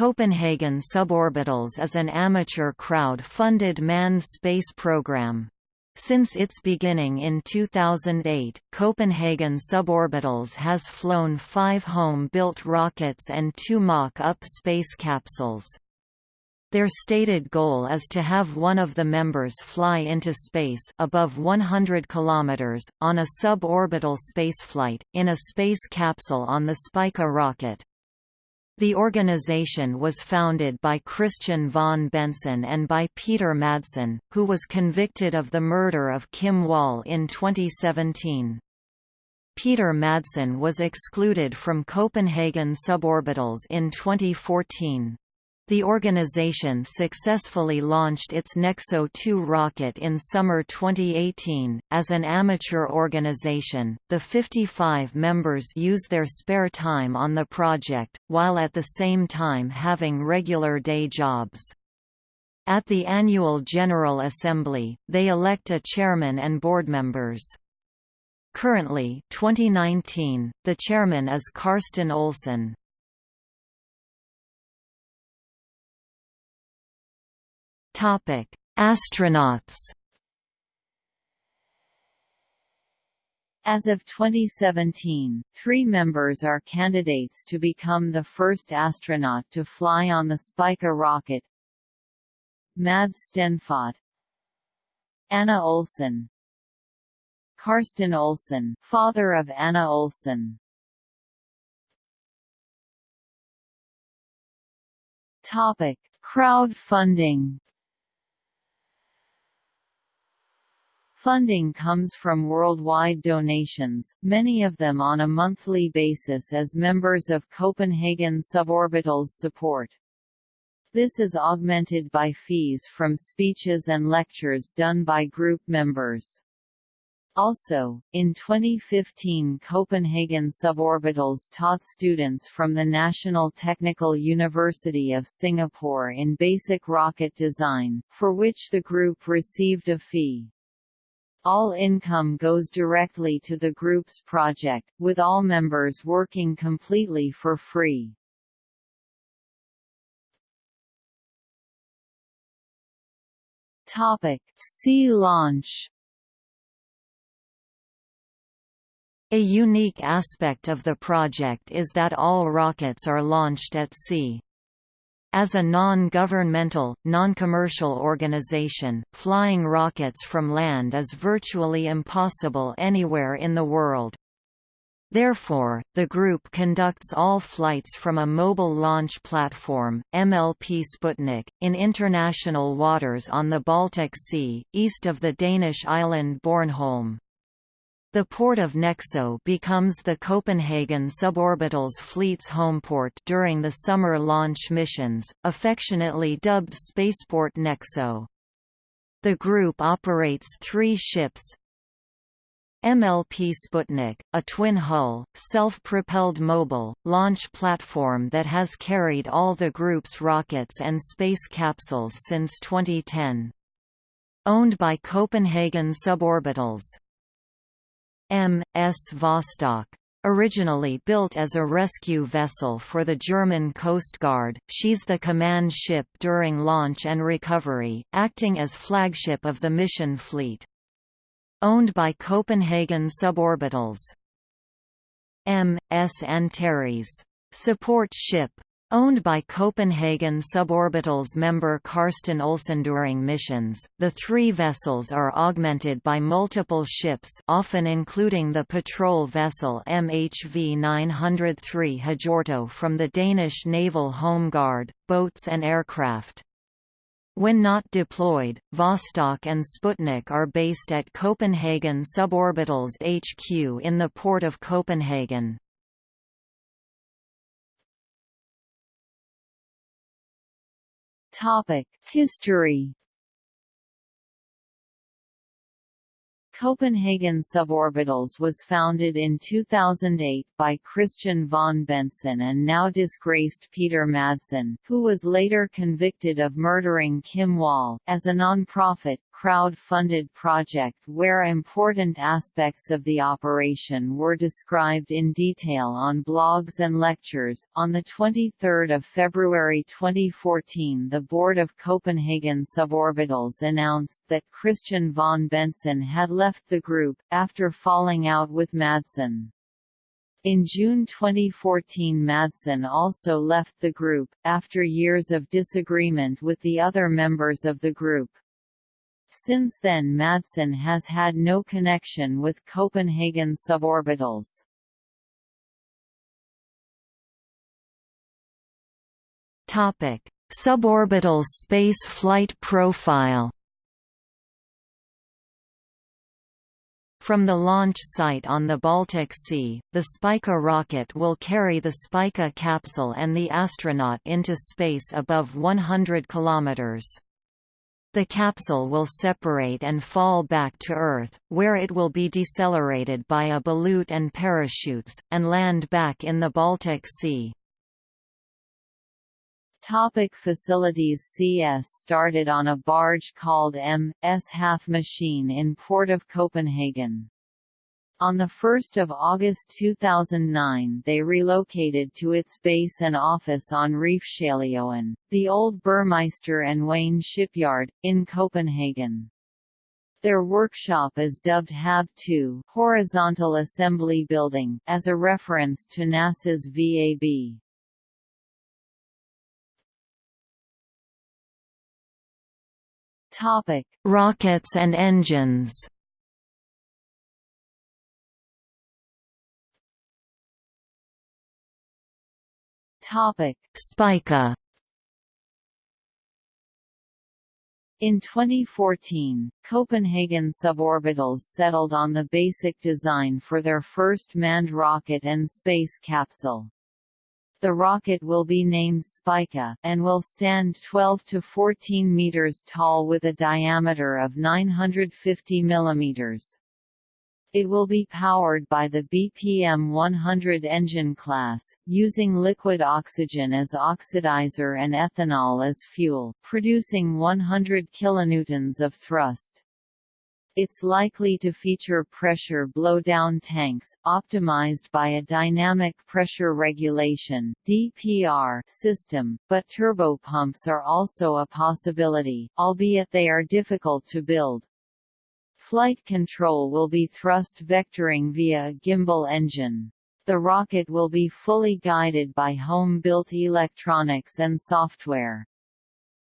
Copenhagen Suborbitals is an amateur crowd-funded manned space program. Since its beginning in 2008, Copenhagen Suborbitals has flown five home-built rockets and two mock-up space capsules. Their stated goal is to have one of the members fly into space above 100 kilometers on a suborbital spaceflight in a space capsule on the Spica rocket. The organization was founded by Christian von Bentzen and by Peter Madsen, who was convicted of the murder of Kim Wall in 2017. Peter Madsen was excluded from Copenhagen Suborbitals in 2014. The organization successfully launched its Nexo 2 rocket in summer 2018. As an amateur organization, the 55 members use their spare time on the project, while at the same time having regular day jobs. At the annual General Assembly, they elect a chairman and board members. Currently 2019, the chairman is Karsten Olsen. Topic: Astronauts. As of 2017, three members are candidates to become the first astronaut to fly on the Spica rocket. Mads Stenfatt Anna Olsen Karsten Olsen father of Anna Olsen Topic: Crowdfunding Funding comes from worldwide donations, many of them on a monthly basis as members of Copenhagen Suborbitals support. This is augmented by fees from speeches and lectures done by group members. Also, in 2015 Copenhagen Suborbitals taught students from the National Technical University of Singapore in basic rocket design, for which the group received a fee. All income goes directly to the group's project, with all members working completely for free. Topic: Sea launch. A unique aspect of the project is that all rockets are launched at sea. As a non-governmental, non-commercial organization, flying rockets from land is virtually impossible anywhere in the world. Therefore, the group conducts all flights from a mobile launch platform, MLP Sputnik, in international waters on the Baltic Sea, east of the Danish island Bornholm. The port of Nexo becomes the Copenhagen suborbital's fleet's homeport during the summer launch missions, affectionately dubbed Spaceport Nexo. The group operates three ships MLP Sputnik, a twin-hull, self-propelled mobile, launch platform that has carried all the group's rockets and space capsules since 2010. Owned by Copenhagen Suborbitals. M.S. Vostok. Originally built as a rescue vessel for the German Coast Guard, she's the command ship during launch and recovery, acting as flagship of the mission fleet. Owned by Copenhagen Suborbitals. M.S. Antares. Support ship, Owned by Copenhagen Suborbitals member Karsten Olsen during missions, the three vessels are augmented by multiple ships often including the patrol vessel MHV 903 Hjorto from the Danish Naval Home Guard, boats and aircraft. When not deployed, Vostok and Sputnik are based at Copenhagen Suborbitals HQ in the port of Copenhagen. Topic: History. Copenhagen Suborbitals was founded in 2008 by Christian von Bentzen and now disgraced Peter Madsen, who was later convicted of murdering Kim Wall, as a non-profit, crowd-funded project where important aspects of the operation were described in detail on blogs and lectures. On the 23rd of February 2014, the board of Copenhagen Suborbitals announced that Christian von Bentzen had left the group after falling out with Madsen. In June 2014 Madsen also left the group, after years of disagreement with the other members of the group. Since then Madsen has had no connection with Copenhagen suborbitals. Topic: Suborbital space flight profile From the launch site on the Baltic Sea, the Spica rocket will carry the Spica capsule and the astronaut into space above 100 kilometers. The capsule will separate and fall back to Earth, where it will be decelerated by a ballute and parachutes, and land back in the Baltic Sea. Topic facilities CS started on a barge called M.S. Half Machine in Port of Copenhagen. On 1 August 2009 they relocated to its base and office on Refshaleøen, the old Burmeister and Wain shipyard, in Copenhagen. Their workshop is dubbed HAB 2 Horizontal Assembly Building, as a reference to NASA's VAB. Topic: Rockets and engines. Topic: Spica. In 2014, Copenhagen Suborbitals settled on the basic design for their first manned rocket and space capsule. The rocket will be named Spica, and will stand 12 to 14 meters tall with a diameter of 950 millimeters. It will be powered by the BPM-100 engine class, using liquid oxygen as oxidizer and ethanol as fuel, producing 100 kilonewtons of thrust. It's likely to feature pressure blowdown tanks, optimized by a dynamic pressure regulation (DPR) system, but turbopumps are also a possibility, albeit they are difficult to build. Flight control will be thrust vectoring via a gimbal engine. The rocket will be fully guided by home-built electronics and software.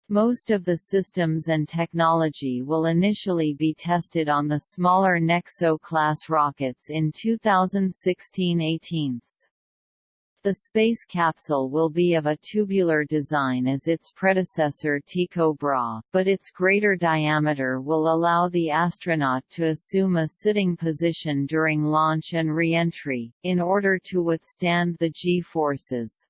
Most of the systems and technology will initially be tested on the smaller Nexo-class rockets in 2016-18. The space capsule will be of a tubular design as its predecessor Tycho Brahe, but its greater diameter will allow the astronaut to assume a sitting position during launch and re-entry, in order to withstand the G-forces.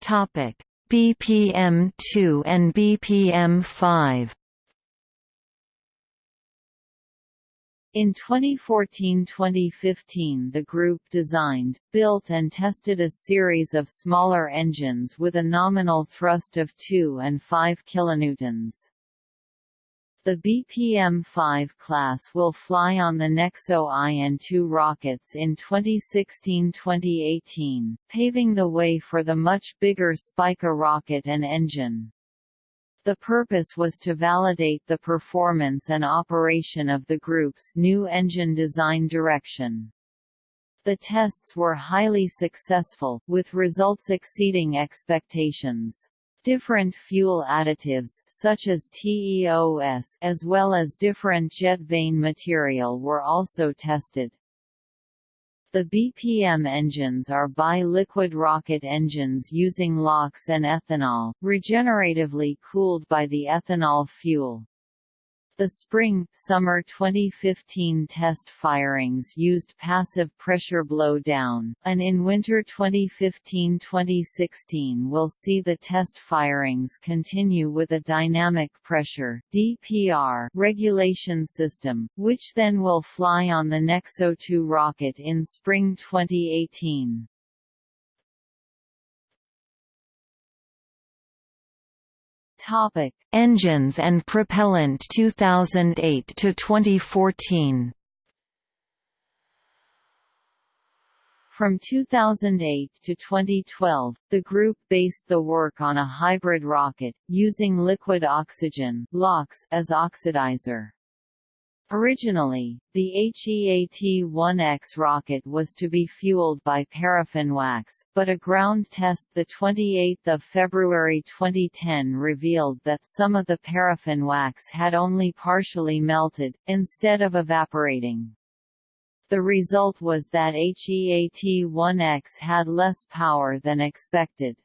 Topic: BPM-2 and BPM-5 In 2014–2015 the group designed, built and tested a series of smaller engines with a nominal thrust of 2 and 5 kilonewtons. The BPM-5 class will fly on the Nexo IN-2 rockets in 2016–2018, paving the way for the much bigger Spica rocket and engine. The purpose was to validate the performance and operation of the group's new engine design direction. The tests were highly successful, with results exceeding expectations. Different fuel additives such as TEOS as well as different jet vane material were also tested. The BPM engines are bi-liquid rocket engines using LOX and ethanol, regeneratively cooled by the ethanol fuel. The spring-summer 2015 test firings used passive pressure blow-down, and in winter 2015-2016 will see the test firings continue with a dynamic pressure (DPR) regulation system, which then will fly on the Nexo 2 rocket in spring 2018. Topic: Engines and propellant 2008 to 2014. From 2008 to 2012, the group based the work on a hybrid rocket, using liquid oxygen as oxidizer. Originally, the HEAT-1X rocket was to be fueled by paraffin wax, but a ground test 28 February 2010 revealed that some of the paraffin wax had only partially melted, instead of evaporating. The result was that HEAT-1X had less power than expected.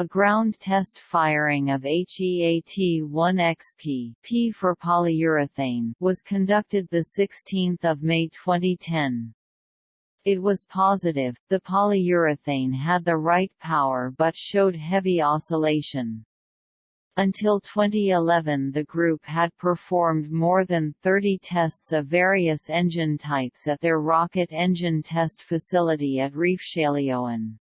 A ground test firing of HEAT-1XP P for polyurethane was conducted 16 May 2010. It was positive, the polyurethane had the right power but showed heavy oscillation. Until 2011 the group had performed more than 30 tests of various engine types at their rocket engine test facility at Refshaleøen.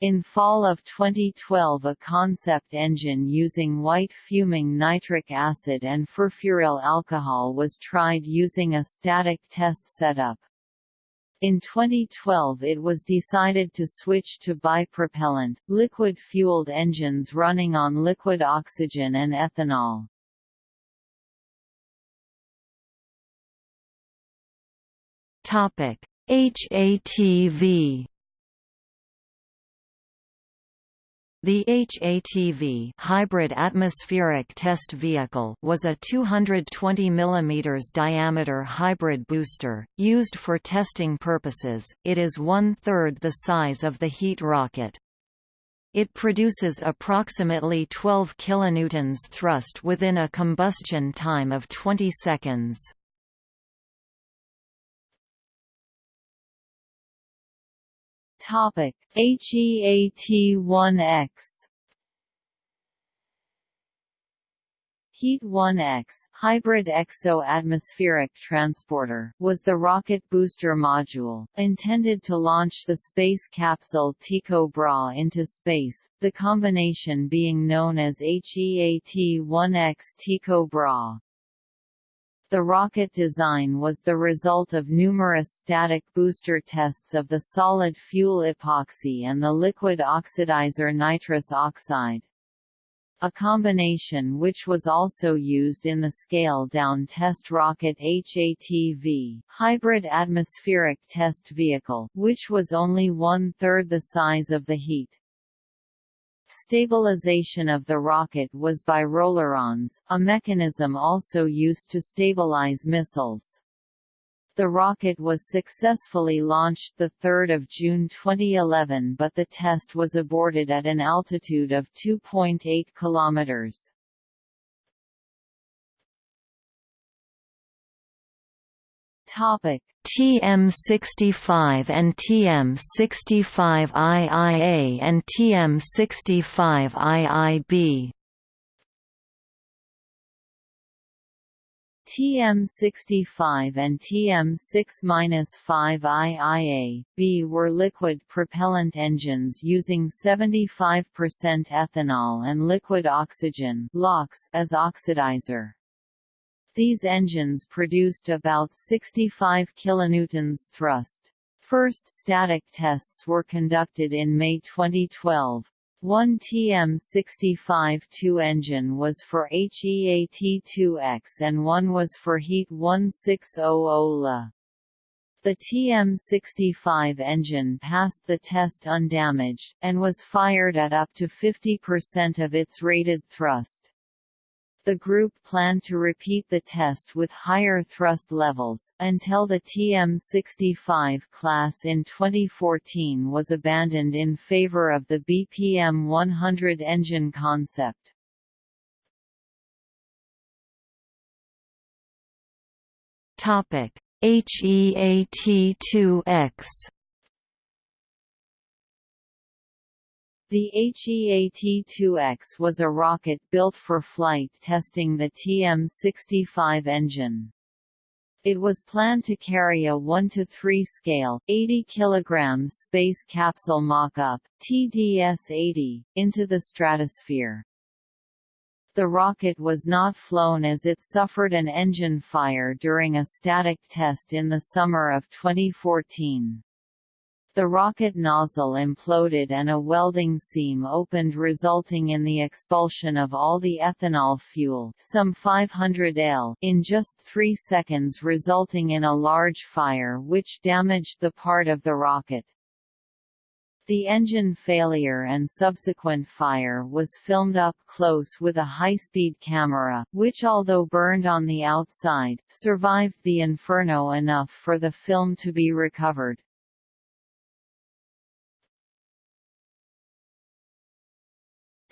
In fall of 2012 a concept engine using white fuming nitric acid and furfuryl alcohol was tried using a static test setup. In 2012 it was decided to switch to bipropellant, liquid-fueled engines running on liquid oxygen and ethanol. HATV The HATV hybrid atmospheric test vehicle was a 220 mm diameter hybrid booster, used for testing purposes, it is one-third the size of the heat rocket. It produces approximately 12 kilonewtons thrust within a combustion time of 20 seconds. Topic: HEAT-1X HEAT-1X hybrid exo-atmospheric transporter was the rocket booster module, intended to launch the space capsule Tycho Brahe into space, the combination being known as HEAT-1X Tycho Brahe. The rocket design was the result of numerous static booster tests of the solid fuel epoxy and the liquid oxidizer nitrous oxide. A combination which was also used in the scale-down test rocket HATV hybrid atmospheric test vehicle, which was only one-third the size of the HEAT. Stabilization of the rocket was by rollerons, a mechanism also used to stabilize missiles. The rocket was successfully launched 3 June 2011 but the test was aborted at an altitude of 2.8 kilometers. Topic: TM65 and TM65II and TM65II-B TM65 and TM6-5IA-B were liquid propellant engines using 75% ethanol and liquid oxygen as oxidizer. These engines produced about 65 kilonewtons thrust. First static tests were conducted in May 2012. One TM65-2 engine was for HEAT-2X and one was for HEAT 1600 The TM65 engine passed the test undamaged, and was fired at up to 50% of its rated thrust. The group planned to repeat the test with higher thrust levels, until the TM-65 class in 2014 was abandoned in favor of the BPM-100 engine concept. HEAT-2X The HEAT-2X was a rocket built for flight testing the TM-65 engine. It was planned to carry a 1 to 3 scale, 80 kg space capsule mock-up (TDS-80) into the stratosphere. The rocket was not flown as it suffered an engine fire during a static test in the summer of 2014. The rocket nozzle imploded and a welding seam opened resulting in the expulsion of all the ethanol fuel some 500 L in just three seconds resulting in a large fire which damaged the part of the rocket. The engine failure and subsequent fire was filmed up close with a high-speed camera, which although burned on the outside, survived the inferno enough for the film to be recovered.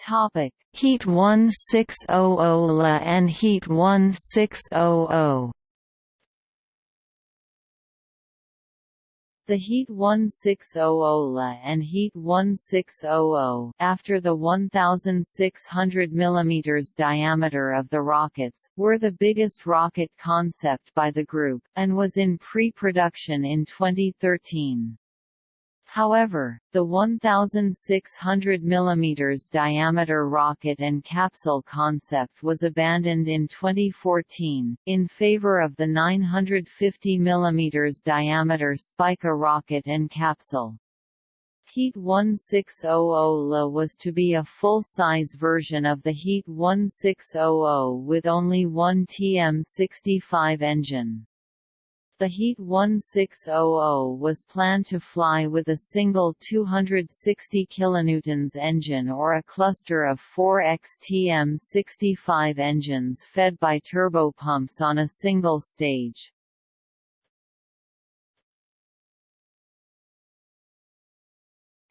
Topic: Heat 1600 La and Heat 1600. The Heat 1600 La and Heat 1600 after the 1,600 mm diameter of the rockets, were the biggest rocket concept by the group, and was in pre-production in 2013. However, the 1,600 mm diameter rocket and capsule concept was abandoned in 2014, in favor of the 950 mm diameter Spica rocket and capsule. Heat 1600 was to be a full-size version of the Heat 1600 with only one TM65 engine. The Heat 1600 was planned to fly with a single 260 kN engine or a cluster of four XTM-65 engines fed by turbopumps on a single stage.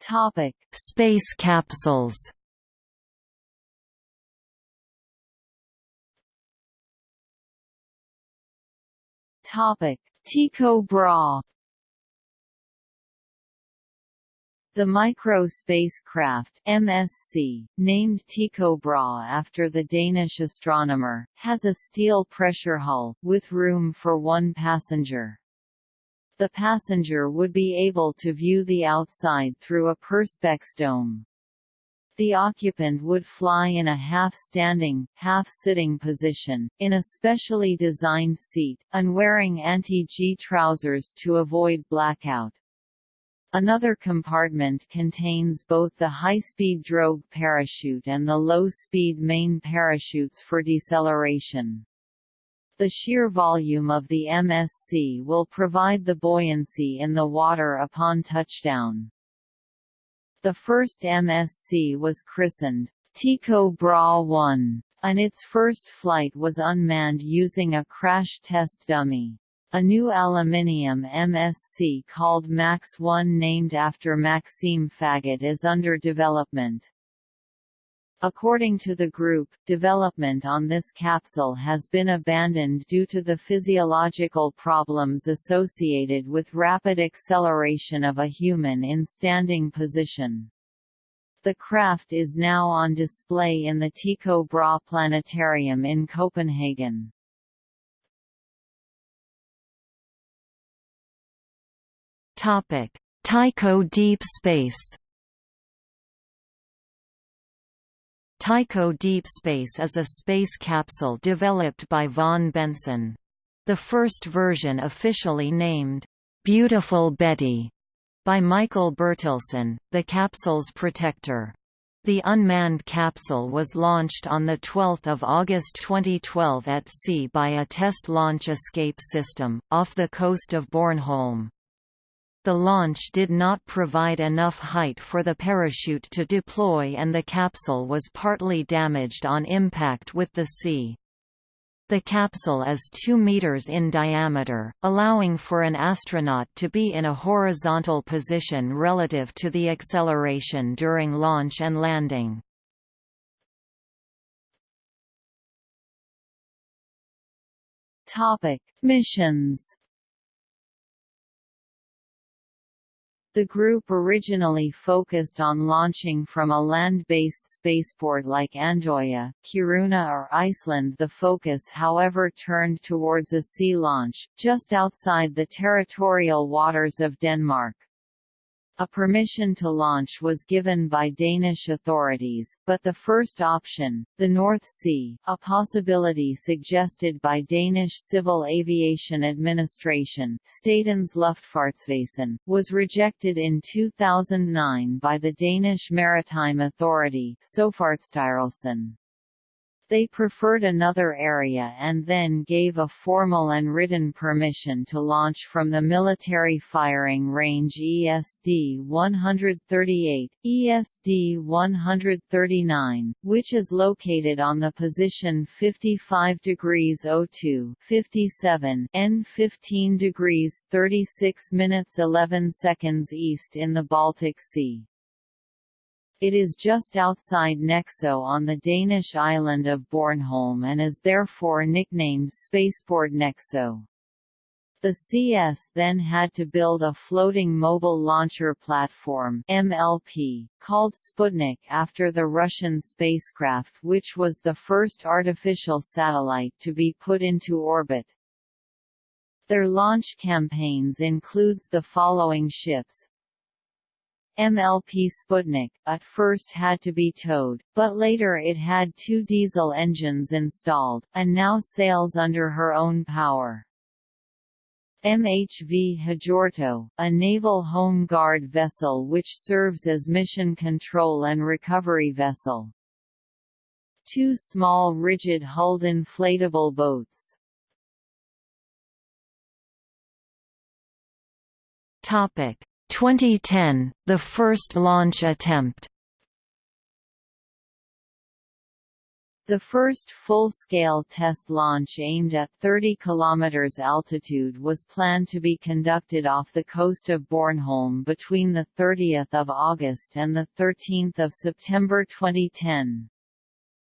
Topic: Space capsules. Topic: Tycho Brahe The micro spacecraft MSC, named Tycho Brahe after the Danish astronomer, has a steel pressure hull, with room for one passenger. The passenger would be able to view the outside through a perspex dome. The occupant would fly in a half-standing, half-sitting position, in a specially designed seat, and wearing anti-G trousers to avoid blackout. Another compartment contains both the high-speed drogue parachute and the low-speed main parachutes for deceleration. The sheer volume of the MSC will provide the buoyancy in the water upon touchdown. The first MSC was christened Tycho Brahe 1, and its first flight was unmanned using a crash test dummy. A new aluminium MSC called MAX 1 named after Maxime Faget is under development. According to the group, development on this capsule has been abandoned due to the physiological problems associated with rapid acceleration of a human in standing position. The craft is now on display in the Tycho Brahe Planetarium in Copenhagen. Tycho Deep Space Tycho Deep Space is a space capsule developed by von Bentzen. The first version officially named, "'Beautiful Betty' by Michael Bertilsson, the capsule's protector. The unmanned capsule was launched on 12 August 2012 at sea by a test launch escape system, off the coast of Bornholm. The launch did not provide enough height for the parachute to deploy and the capsule was partly damaged on impact with the sea. The capsule is 2 meters in diameter, allowing for an astronaut to be in a horizontal position relative to the acceleration during launch and landing. Topic: Missions The group originally focused on launching from a land-based spaceport like Andøya, Kiruna or Iceland the focus however turned towards a sea launch, just outside the territorial waters of Denmark. A permission to launch was given by Danish authorities, but the first option, the North Sea, a possibility suggested by Danish Civil Aviation Administration Statens Luftfartsvæsen, was rejected in 2009 by the Danish Maritime Authority Søfartsstyrelsen. They preferred another area and then gave a formal and written permission to launch from the military firing range ESD-138, ESD-139, which is located on the position 55 degrees 02 57 N 15 degrees 36 minutes 11 seconds east in the Baltic Sea. It is just outside Nexo on the Danish island of Bornholm and is therefore nicknamed Spaceport Nexo. The CS then had to build a floating mobile launcher platform MLP, called Sputnik after the Russian spacecraft which was the first artificial satellite to be put into orbit. Their launch campaigns includes the following ships, MLP Sputnik, at first had to be towed, but later it had two diesel engines installed, and now sails under her own power. MHV Hjortø, a naval home guard vessel which serves as mission control and recovery vessel. Two small rigid-hulled inflatable boats. Topic 2010, the first launch attempt The first full-scale test launch aimed at 30 km altitude was planned to be conducted off the coast of Bornholm between 30 August and 13 September 2010.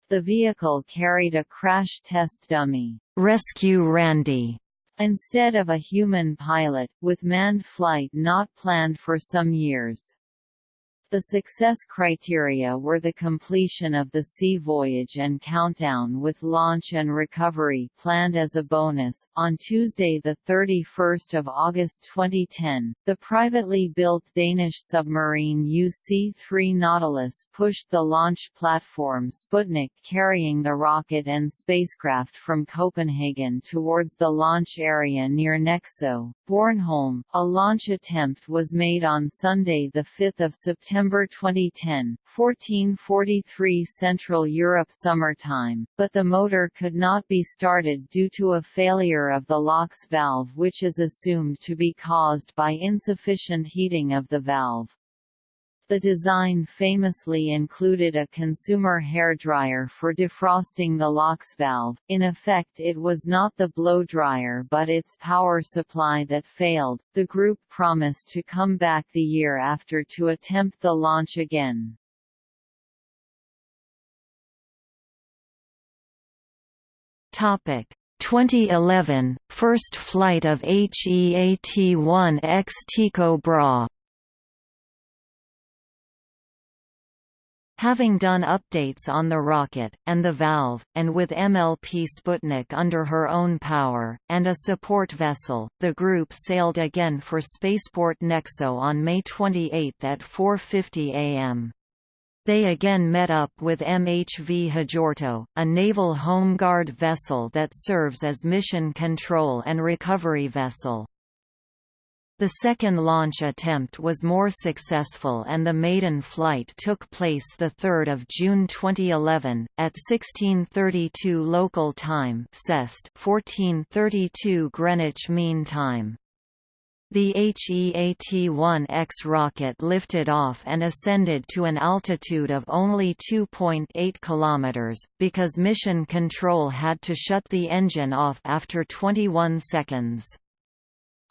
The vehicle carried a crash test dummy, Rescue Randy, instead of a human pilot, with manned flight not planned for some years. The success criteria were the completion of the sea voyage and countdown with launch and recovery planned as a bonus. On Tuesday, the 31st of August 2010, the privately built Danish submarine UC-3 Nautilus pushed the launch platform Sputnik carrying the rocket and spacecraft from Copenhagen towards the launch area near Nexø, Bornholm. A launch attempt was made on Sunday, the 5th of September September 2010, 1443 Central Europe summertime, but the motor could not be started due to a failure of the LOX valve which is assumed to be caused by insufficient heating of the valve. The design famously included a consumer hairdryer for defrosting the LOX valve, in effect it was not the blow dryer but its power supply that failed. The group promised to come back the year after to attempt the launch again. Topic 2011 First flight of HEAT-1X Tycho Brahe Having done updates on the rocket, and the valve, and with MLP Sputnik under her own power, and a support vessel, the group sailed again for Spaceport Nexo on May 28 at 4.50 am. They again met up with MHV Hjortø, a naval home guard vessel that serves as mission control and recovery vessel. The second launch attempt was more successful and the maiden flight took place 3 June 2011, at 1632 local time 1432 Greenwich Mean Time. The HEAT-1X rocket lifted off and ascended to an altitude of only 2.8 km, because Mission Control had to shut the engine off after 21 seconds.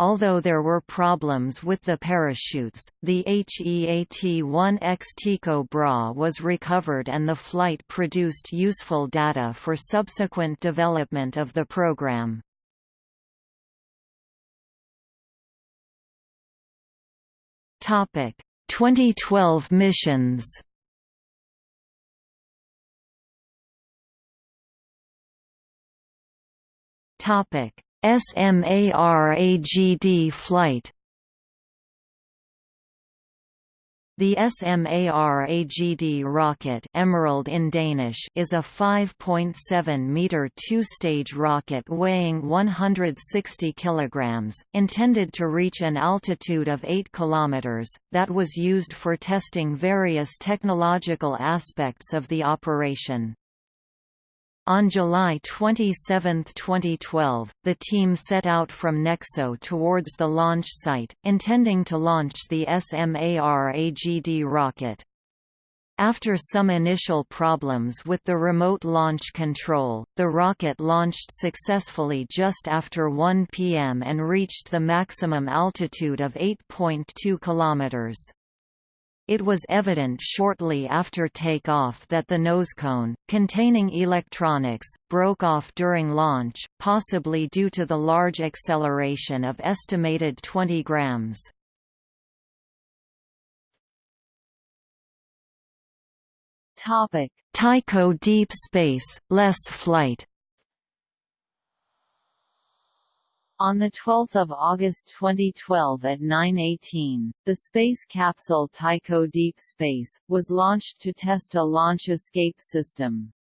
Although there were problems with the parachutes, the HEAT-1X Tycho Brahe was recovered and the flight produced useful data for subsequent development of the program. Topic: 2012 missions. Topic: SMARAGD flight The SMAR-AGD rocket Emerald in Danish is a 5.7-meter two-stage rocket weighing 160 kg, intended to reach an altitude of 8 km, that was used for testing various technological aspects of the operation. On July 27, 2012, the team set out from Nexo towards the launch site, intending to launch the SMAR-AGD rocket. After some initial problems with the remote launch control, the rocket launched successfully just after 1 p.m. and reached the maximum altitude of 8.2 km. It was evident shortly after takeoff that the nosecone, containing electronics, broke off during launch, possibly due to the large acceleration of estimated 20 grams. Tycho Deep Space, LES flight On 12 August 2012 at 9.18, the space capsule Tycho Deep Space, was launched to test a launch escape system.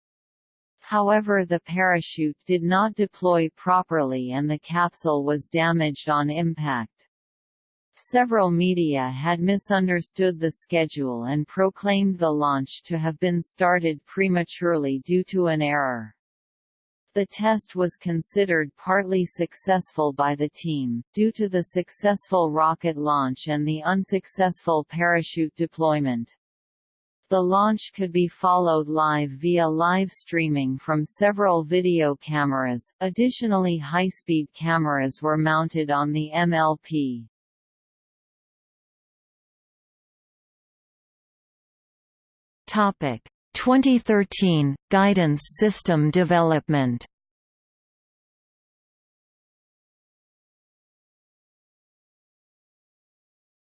However the parachute did not deploy properly and the capsule was damaged on impact. Several media had misunderstood the schedule and proclaimed the launch to have been started prematurely due to an error. The test was considered partly successful by the team, due to the successful rocket launch and the unsuccessful parachute deployment. The launch could be followed live via live streaming from several video cameras. Additionally, high-speed cameras were mounted on the MLP. Topic: 2013 Guidance System Development.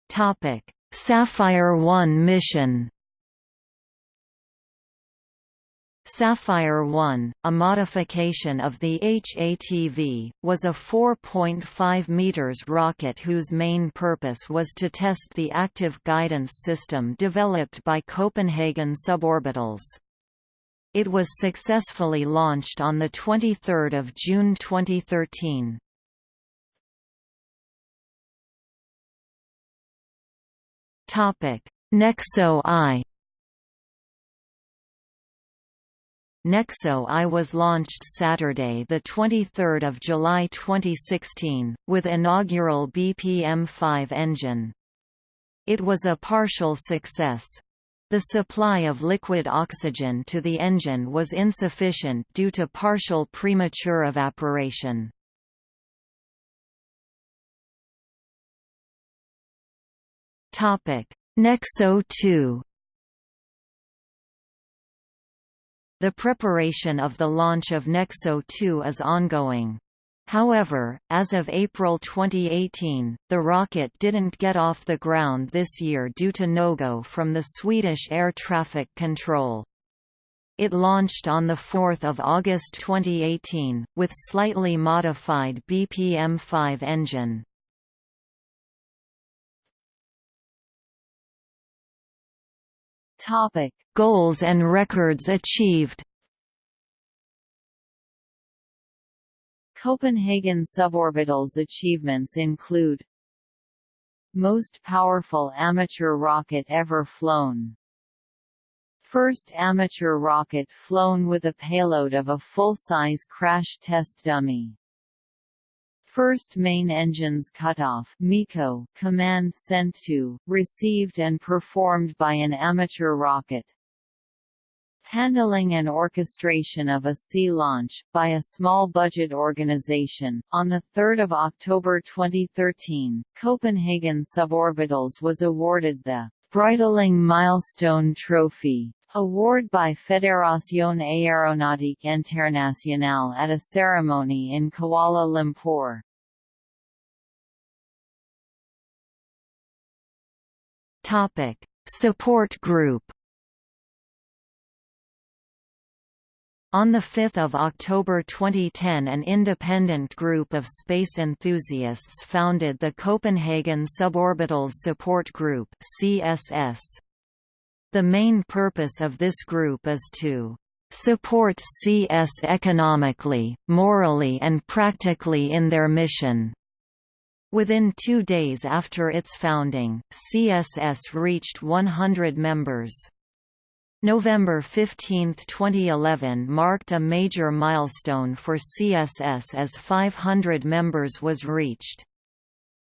Topic: Sapphire 1 mission Sapphire 1, a modification of the HATV, was a 4.5 meters rocket whose main purpose was to test the active guidance system developed by Copenhagen Suborbitals. It was successfully launched on 23 June 2013. Nexo I Nexo I was launched Saturday 23 July 2016, with inaugural BPM-5 engine. It was a partial success. The supply of liquid oxygen to the engine was insufficient due to partial premature evaporation. Nexo 2 The preparation of the launch of Nexo 2 is ongoing. However, as of April 2018, the rocket didn't get off the ground this year due to no-go from the Swedish air traffic control. It launched on 4 August 2018, with slightly modified BPM-5 engine. Topic: Goals and records achieved. Copenhagen suborbitals achievements include Most powerful amateur rocket ever flown First amateur rocket flown with a payload of a full-size crash test dummy First main engines cutoff MECO command sent to, received and performed by an amateur rocket. Handling and orchestration of a sea launch, by a small-budget organization. On 3 October 2013, Copenhagen Suborbitals was awarded the Breitling Milestone Trophy Award by Fédération Aéronautique Internationale at a ceremony in Kuala Lumpur. Topic: Support Group On 5 October 2010 an independent group of space enthusiasts founded the Copenhagen Suborbitals Support Group CSS. The main purpose of this group is to support CS economically, morally and practically in their mission. Within two days after its founding, CSS reached 100 members. November 15, 2011 marked a major milestone for CSS as 500 members was reached.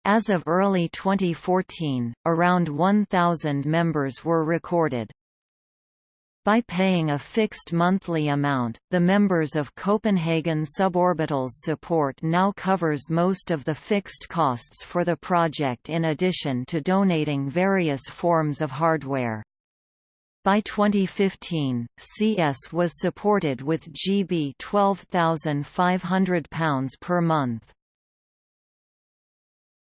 As of early 2014, around 1,000 members were recorded. By paying a fixed monthly amount, the members of Copenhagen Suborbitals support now covers most of the fixed costs for the project in addition to donating various forms of hardware. By 2015, CS was supported with GB £12,500 per month.